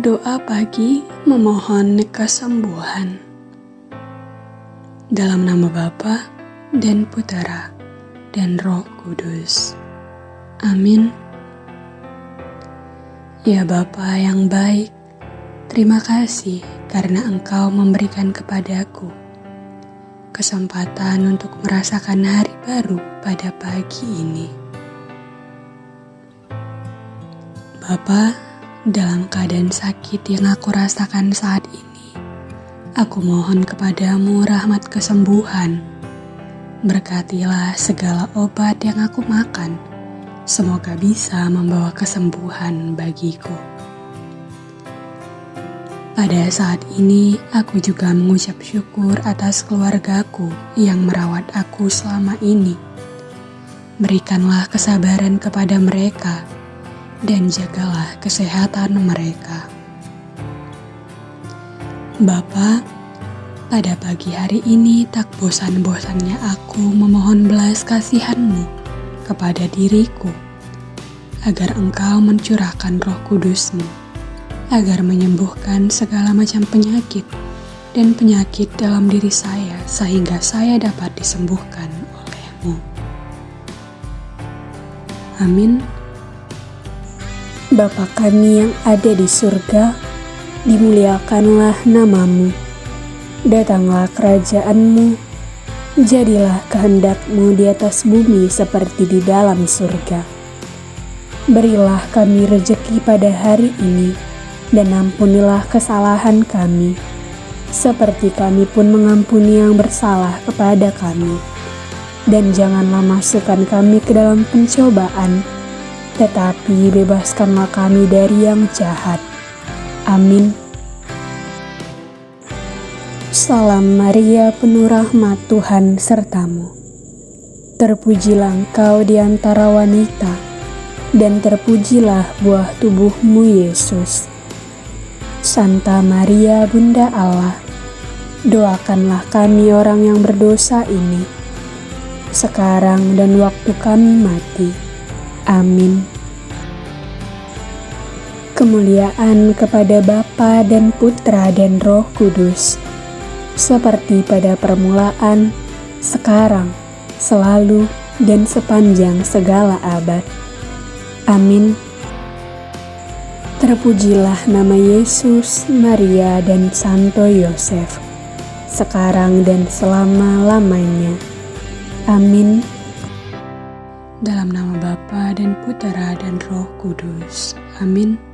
Doa pagi memohon kesembuhan. Dalam nama Bapa dan Putera dan Roh Kudus. Amin. Ya Bapa yang baik, terima kasih karena Engkau memberikan kepadaku kesempatan untuk merasakan hari baru pada pagi ini. Bapak, dalam keadaan sakit yang aku rasakan saat ini, aku mohon kepadamu rahmat kesembuhan. Berkatilah segala obat yang aku makan, semoga bisa membawa kesembuhan bagiku. Pada saat ini, aku juga mengucap syukur atas keluargaku yang merawat aku selama ini. Berikanlah kesabaran kepada mereka dan jagalah kesehatan mereka. Bapa, pada pagi hari ini tak bosan-bosannya aku memohon belas kasihanmu kepada diriku, agar engkau mencurahkan roh kudusmu, agar menyembuhkan segala macam penyakit dan penyakit dalam diri saya sehingga saya dapat disembuhkan olehmu. Amin. Bapa kami yang ada di surga, dimuliakanlah namamu. Datanglah kerajaanmu, jadilah kehendakmu di atas bumi seperti di dalam surga. Berilah kami rejeki pada hari ini, dan ampunilah kesalahan kami, seperti kami pun mengampuni yang bersalah kepada kami. Dan janganlah masukkan kami ke dalam pencobaan, tetapi bebaskanlah kami dari yang jahat. Amin. Salam Maria, penuh rahmat Tuhan sertamu. Terpujilah engkau di antara wanita, dan terpujilah buah tubuhmu Yesus. Santa Maria, Bunda Allah, doakanlah kami orang yang berdosa ini, sekarang dan waktu kami mati. Amin. Kemuliaan kepada Bapa dan Putra dan Roh Kudus, seperti pada permulaan, sekarang, selalu, dan sepanjang segala abad. Amin. Terpujilah nama Yesus, Maria, dan Santo Yosef, sekarang dan selama-lamanya. Amin. Dalam nama Bapa dan Putera dan Roh Kudus. Amin.